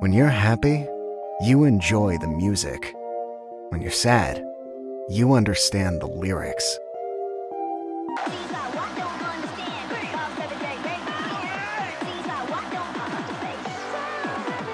When you're happy, you enjoy the music. When you're sad, you understand the lyrics.